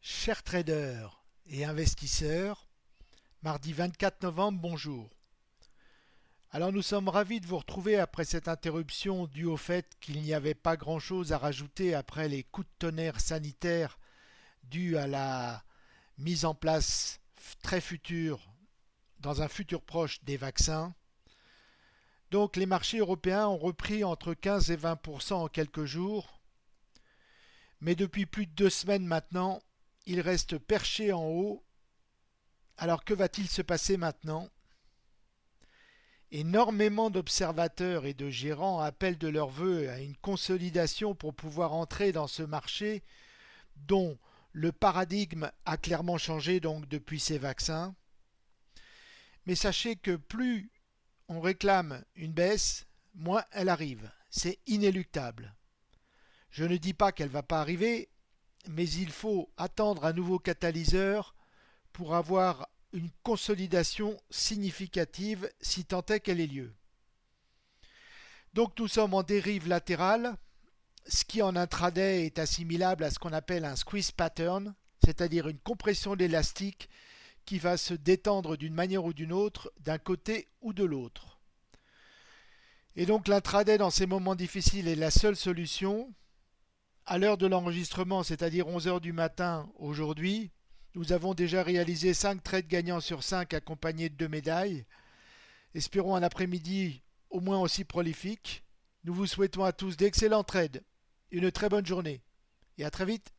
Chers traders et investisseurs, mardi 24 novembre, bonjour. Alors nous sommes ravis de vous retrouver après cette interruption due au fait qu'il n'y avait pas grand-chose à rajouter après les coups de tonnerre sanitaires dus à la mise en place très future, dans un futur proche, des vaccins. Donc les marchés européens ont repris entre 15 et 20% en quelques jours. Mais depuis plus de deux semaines maintenant, il reste perché en haut. Alors que va-t-il se passer maintenant? Énormément d'observateurs et de gérants appellent de leur vœu à une consolidation pour pouvoir entrer dans ce marché dont le paradigme a clairement changé donc depuis ces vaccins. Mais sachez que plus on réclame une baisse, moins elle arrive. C'est inéluctable. Je ne dis pas qu'elle ne va pas arriver, mais il faut attendre un nouveau catalyseur pour avoir une consolidation significative si tant est qu'elle ait lieu. Donc nous sommes en dérive latérale, ce qui en intraday est assimilable à ce qu'on appelle un squeeze pattern, c'est-à-dire une compression d'élastique qui va se détendre d'une manière ou d'une autre, d'un côté ou de l'autre. Et donc l'intraday dans ces moments difficiles est la seule solution, à l'heure de l'enregistrement, c'est-à-dire 11h du matin aujourd'hui, nous avons déjà réalisé 5 trades gagnants sur 5 accompagnés de 2 médailles. Espérons un après-midi au moins aussi prolifique. Nous vous souhaitons à tous d'excellents trades, une très bonne journée et à très vite